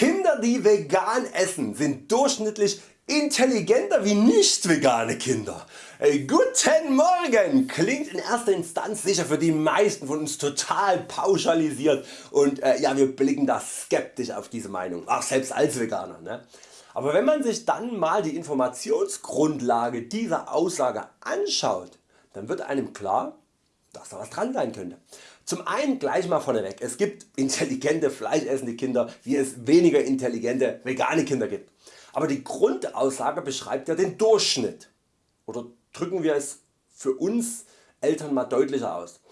Kinder die vegan essen sind durchschnittlich intelligenter wie nicht vegane Kinder. Hey, guten Morgen klingt in erster Instanz sicher für die meisten von uns total pauschalisiert und äh, ja, wir blicken da skeptisch auf diese Meinung, auch selbst als Veganer. Ne? Aber wenn man sich dann mal die Informationsgrundlage dieser Aussage anschaut, dann wird einem klar, dass da was dran sein könnte. Zum einen gleich mal vorneweg, es gibt intelligente fleischessende Kinder wie es weniger intelligente vegane Kinder gibt. Aber die Grundaussage beschreibt ja den Durchschnitt. Oder drücken wir es für uns Eltern mal deutlicher aus.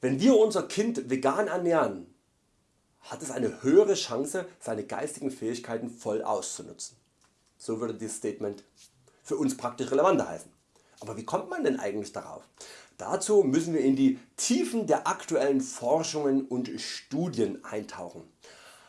Wenn wir unser Kind vegan ernähren, hat es eine höhere Chance seine geistigen Fähigkeiten voll auszunutzen. So würde dieses Statement für uns praktisch relevanter heißen. Aber wie kommt man denn eigentlich darauf? Dazu müssen wir in die Tiefen der aktuellen Forschungen und Studien eintauchen.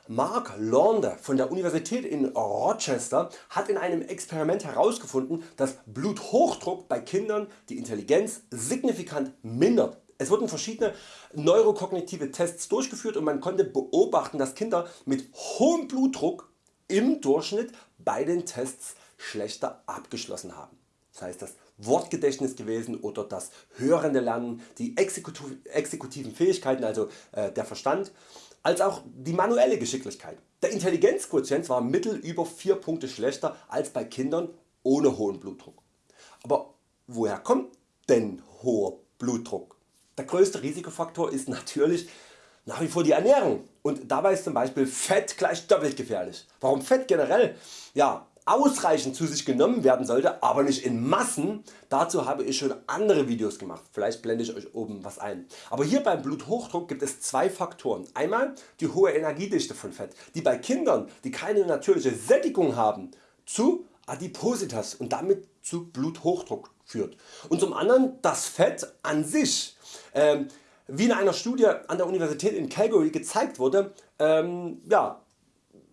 Mark Launder von der Universität in Rochester hat in einem Experiment herausgefunden, dass Bluthochdruck bei Kindern die Intelligenz signifikant mindert. Es wurden verschiedene neurokognitive Tests durchgeführt und man konnte beobachten dass Kinder mit hohem Blutdruck im Durchschnitt bei den Tests schlechter abgeschlossen haben. Das heißt das Wortgedächtnis gewesen oder das hörende Lernen, die exekutiven Fähigkeiten also äh, der Verstand als auch die manuelle Geschicklichkeit. Der Intelligenzquotient war mittel über 4 Punkte schlechter als bei Kindern ohne hohen Blutdruck. Aber woher kommt denn hoher Blutdruck? Der größte Risikofaktor ist natürlich nach wie vor die Ernährung und dabei ist zum Beispiel Fett gleich doppelt gefährlich. Warum Fett generell? Ja, ausreichend zu sich genommen werden sollte, aber nicht in Massen, dazu habe ich schon andere Videos gemacht, vielleicht blende ich Euch oben was ein. Aber hier beim Bluthochdruck gibt es zwei Faktoren. Einmal die hohe Energiedichte von Fett, die bei Kindern die keine natürliche Sättigung haben zu Adipositas und damit zu Bluthochdruck führt. Und zum anderen das Fett an sich. Ähm, wie in einer Studie an der Universität in Calgary gezeigt wurde, ähm, ja,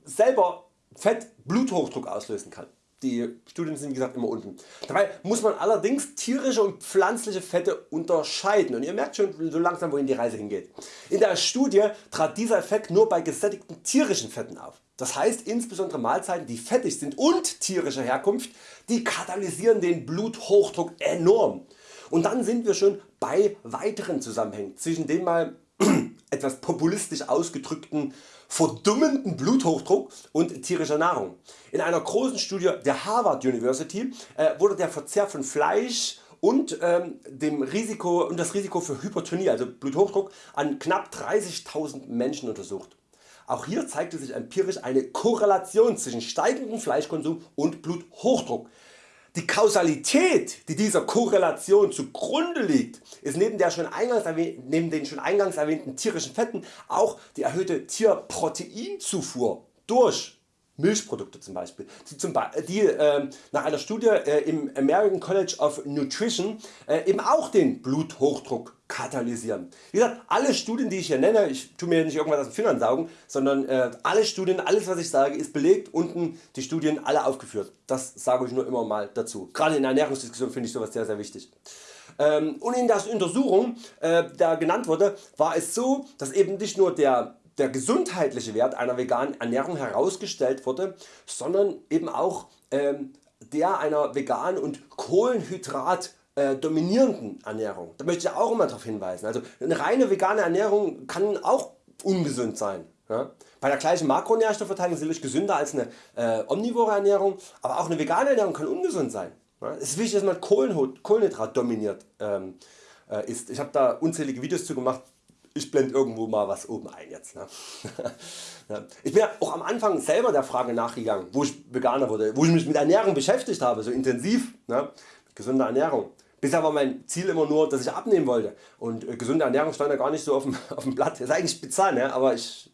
selber Fett Bluthochdruck auslösen kann. Die Studien sind wie gesagt immer unten. Dabei muss man allerdings tierische und pflanzliche Fette unterscheiden und ihr merkt schon so langsam wohin die Reise hingeht. In der Studie trat dieser Effekt nur bei gesättigten tierischen Fetten auf. Das heißt insbesondere Mahlzeiten die fettig sind und tierischer Herkunft, die katalysieren den Bluthochdruck enorm. Und dann sind wir schon bei weiteren Zusammenhängen zwischen den mal etwas populistisch ausgedrückten verdummenden Bluthochdruck und tierischer Nahrung. In einer großen Studie der Harvard University äh, wurde der Verzehr von Fleisch und, ähm, dem Risiko, und das Risiko für Hypertonie, also Bluthochdruck, an knapp 30.000 Menschen untersucht. Auch hier zeigte sich empirisch eine Korrelation zwischen steigendem Fleischkonsum und Bluthochdruck. Die Kausalität die dieser Korrelation zugrunde liegt ist neben, der schon eingangs neben den schon eingangs erwähnten tierischen Fetten auch die erhöhte Tierproteinzufuhr durch Milchprodukte zum Beispiel, die, zum die äh, nach einer Studie äh, im American College of Nutrition äh, eben auch den Bluthochdruck katalysieren. Wie gesagt, alle Studien die ich hier nenne, ich tu mir nicht irgendwas aus den Fingern saugen, sondern äh, alle Studien, alles was ich sage ist belegt, unten die Studien alle aufgeführt. Das sage ich nur immer mal dazu. Gerade in der Ernährungsdiskussion finde ich sowas sehr sehr wichtig. Ähm, und in der Untersuchung äh, da genannt wurde, war es so, dass eben nicht nur der der gesundheitliche Wert einer veganen Ernährung herausgestellt wurde, sondern eben auch ähm, der einer veganen und Kohlenhydrat äh, dominierenden Ernährung. Da möchte ich auch immer darauf hinweisen. Also eine reine vegane Ernährung kann auch ungesund sein. Ja? Bei der gleichen Makronährstoffverteilung sicherlich gesünder als eine äh, omnivore Ernährung, aber auch eine vegane Ernährung kann ungesund sein. Ja? Es ist wichtig dass man Kohlenhydrat dominiert ähm, äh, ist. Ich habe da unzählige Videos zu gemacht, ich blende irgendwo mal was oben ein jetzt. Ne? ich bin ja auch am Anfang selber der Frage nachgegangen, wo ich Veganer wurde, wo ich mich mit Ernährung beschäftigt habe, so intensiv, ne? gesunder Ernährung. Bisher war mein Ziel immer nur, dass ich abnehmen wollte und äh, gesunde Ernährung stand ja gar nicht so auf dem, auf dem Blatt. Ist eigentlich bizarr, ne? aber ich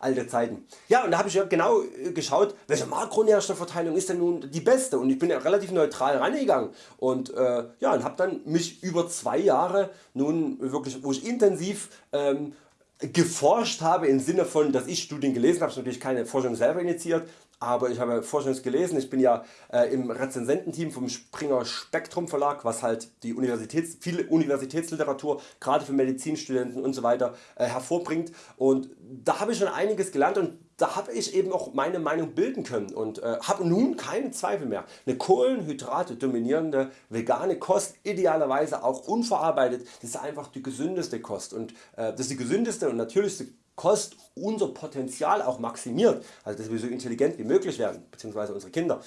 alte Zeiten. Ja und da habe ich ja genau äh, geschaut welche Makronährstoffverteilung ist denn nun die beste und ich bin ja relativ neutral reingegangen und äh, ja, und habe dann mich über zwei Jahre nun wirklich wo ich intensiv ähm, geforscht habe im Sinne von dass ich Studien gelesen habe, natürlich keine Forschung selber initiiert, aber ich habe Forschungs gelesen, ich bin ja äh, im Rezensententeam vom Springer Spektrum Verlag, was halt die Universitäts, viele Universitätsliteratur gerade für Medizinstudenten und so weiter äh, hervorbringt. Und da habe ich schon einiges gelernt und da habe ich eben auch meine Meinung bilden können und äh, habe nun keine Zweifel mehr. Eine Kohlenhydrate dominierende vegane Kost, idealerweise auch unverarbeitet, das ist einfach die gesündeste Kost und äh, das ist die gesündeste und natürlichste Kost unser Potenzial auch maximiert, also dass wir so intelligent wie möglich werden, beziehungsweise unsere Kinder.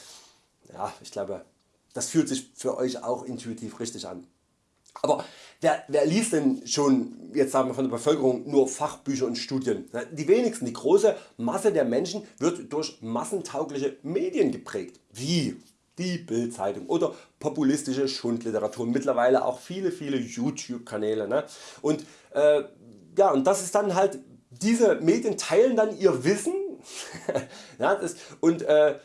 Ja, ich glaube das fühlt sich für Euch auch intuitiv richtig an. Aber wer, wer liest denn schon jetzt sagen wir von der Bevölkerung nur Fachbücher und Studien? Die wenigsten, die große Masse der Menschen wird durch massentaugliche Medien geprägt, wie die Bildzeitung oder populistische Schundliteratur, mittlerweile auch viele viele YouTube Kanäle. Ne? Und, äh, ja, und das ist dann halt, diese Medien teilen dann ihr Wissen ja, das, und äh,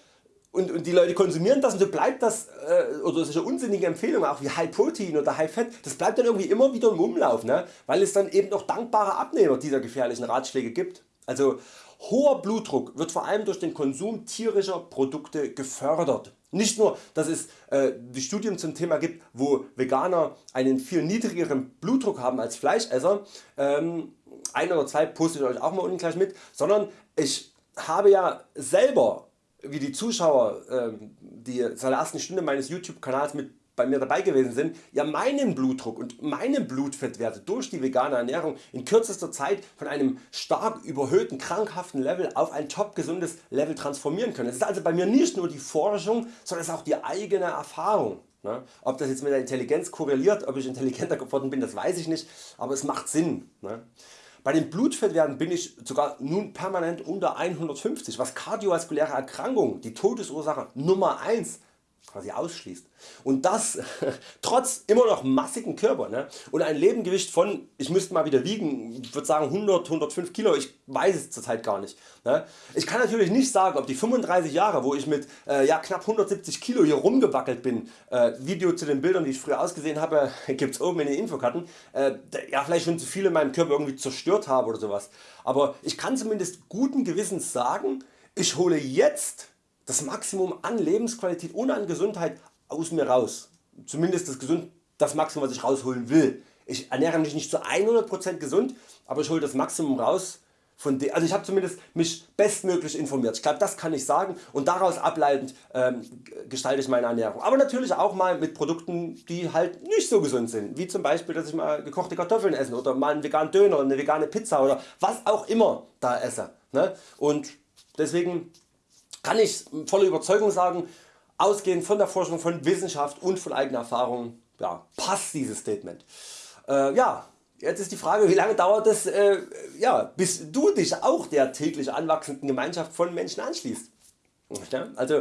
und, und die Leute konsumieren das und so bleibt das äh, oder solche unsinnigen Empfehlungen auch wie High Protein oder High Fat, das bleibt dann irgendwie immer wieder im Umlauf, ne? weil es dann eben auch dankbare Abnehmer dieser gefährlichen Ratschläge gibt. Also hoher Blutdruck wird vor allem durch den Konsum tierischer Produkte gefördert. Nicht nur dass es äh, die Studien zum Thema gibt wo Veganer einen viel niedrigeren Blutdruck haben als Fleischesser, ähm, ein oder zwei poste ich Euch auch mal unten gleich mit, sondern ich habe ja selber wie die Zuschauer ähm, die seit der ersten Stunde meines YouTube Kanals mit bei mir dabei gewesen sind, ja meinen Blutdruck und meine Blutfettwerte durch die vegane Ernährung in kürzester Zeit von einem stark überhöhten krankhaften Level auf ein top gesundes Level transformieren können. Es ist also bei mir nicht nur die Forschung, sondern es ist auch die eigene Erfahrung. Ne? Ob das jetzt mit der Intelligenz korreliert, ob ich intelligenter geworden bin, das weiß ich nicht, aber es macht Sinn. Bei den Blutfettwerten bin ich sogar nun permanent unter 150 was kardiovaskuläre Erkrankungen, die Todesursache Nummer 1 quasi ausschließt. Und das trotz immer noch massigen Körper ne? und ein Lebengewicht von, ich müsste mal wieder wiegen, ich würde sagen 100, 105 Kilo, ich weiß es zurzeit gar nicht. Ne? Ich kann natürlich nicht sagen ob die 35 Jahre wo ich mit äh, ja, knapp 170 Kilo hier rumgewackelt bin, äh, Video zu den Bildern die ich früher ausgesehen habe gibt's oben in den Infokarten, äh, ja vielleicht schon zu viel in meinem Körper irgendwie zerstört habe oder sowas. Aber ich kann zumindest guten Gewissens sagen, ich hole jetzt das Maximum an Lebensqualität und an Gesundheit aus mir raus. Zumindest das, gesund, das Maximum was ich rausholen will. Ich ernähre mich nicht zu 100% gesund, aber ich hole das Maximum raus. Von de also ich habe zumindest mich bestmöglich informiert. Ich glaube das kann ich sagen und daraus ableitend ähm, gestalte ich meine Ernährung. Aber natürlich auch mal mit Produkten die halt nicht so gesund sind. Wie zum Beispiel dass ich mal gekochte Kartoffeln esse oder mal einen veganen Döner, eine vegane Pizza oder was auch immer da esse. Ne? Und deswegen kann ich voller Überzeugung sagen, ausgehend von der Forschung, von Wissenschaft und von eigener Erfahrung ja, passt dieses Statement. Äh, ja, jetzt ist die Frage wie lange dauert es äh, ja, bis du dich auch der täglich anwachsenden Gemeinschaft von Menschen anschließt. Also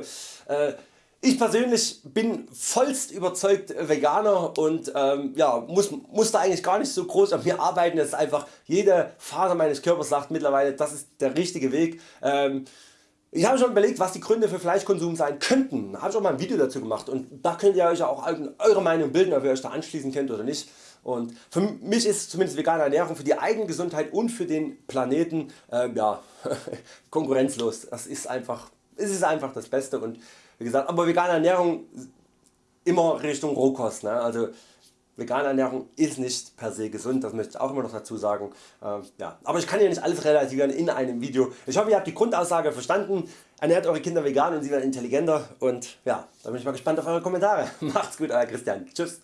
äh, ich persönlich bin vollst überzeugt Veganer und ähm, ja, muss, muss da eigentlich gar nicht so groß an mir arbeiten. Es ist einfach jede Faser meines Körpers sagt mittlerweile das ist der richtige Weg. Ähm, ich habe schon überlegt was die Gründe für Fleischkonsum sein könnten, habe ich auch mal ein Video dazu gemacht und da könnt ihr Euch auch eure Meinung bilden ob ihr Euch da anschließen könnt oder nicht. Und für mich ist zumindest vegane Ernährung für die eigene Gesundheit und für den Planeten äh, ja, konkurrenzlos. Das ist einfach, es ist einfach das Beste und wie gesagt, aber vegane Ernährung immer Richtung Rohkost. Ne? Also Vegane Ernährung ist nicht per se gesund, das möchte ich auch immer noch dazu sagen. Ähm, ja. Aber ich kann hier nicht alles relativieren in einem Video. Ich hoffe ihr habt die Grundaussage verstanden. Ernährt eure Kinder vegan und sie werden intelligenter und ja, da bin ich mal gespannt auf eure Kommentare. Macht's gut euer Christian. Tschüss.